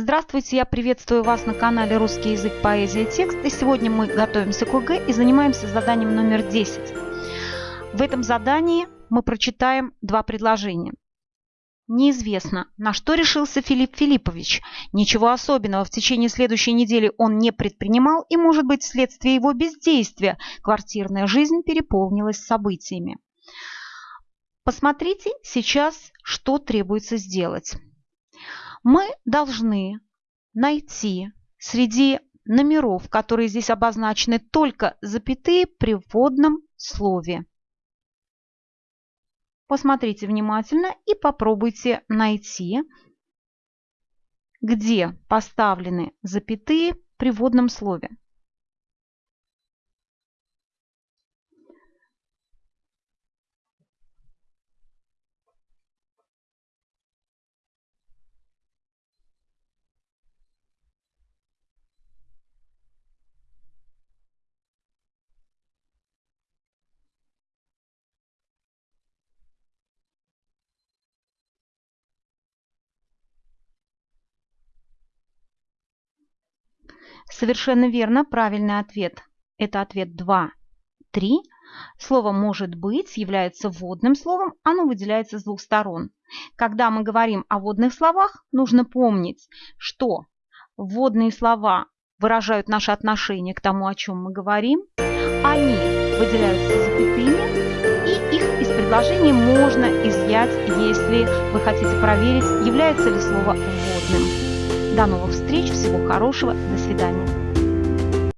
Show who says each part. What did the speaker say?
Speaker 1: Здравствуйте, я приветствую вас на канале «Русский язык, поэзия, текст». И сегодня мы готовимся к ОГЭ и занимаемся заданием номер 10. В этом задании мы прочитаем два предложения. Неизвестно, на что решился Филипп Филиппович. Ничего особенного в течение следующей недели он не предпринимал, и, может быть, вследствие его бездействия квартирная жизнь переполнилась событиями. Посмотрите сейчас, что требуется сделать мы должны найти среди номеров, которые здесь обозначены только запятые при вводном слове. Посмотрите внимательно и попробуйте найти, где поставлены запятые при вводном слове. Совершенно верно. Правильный ответ – это ответ 2, 3. Слово «может быть» является вводным словом, оно выделяется с двух сторон. Когда мы говорим о вводных словах, нужно помнить, что вводные слова выражают наше отношение к тому, о чем мы говорим, они выделяются запятыми, и их из предложения можно изъять, если вы хотите проверить, является ли слово вводным. До новых встреч, всего хорошего, до свидания.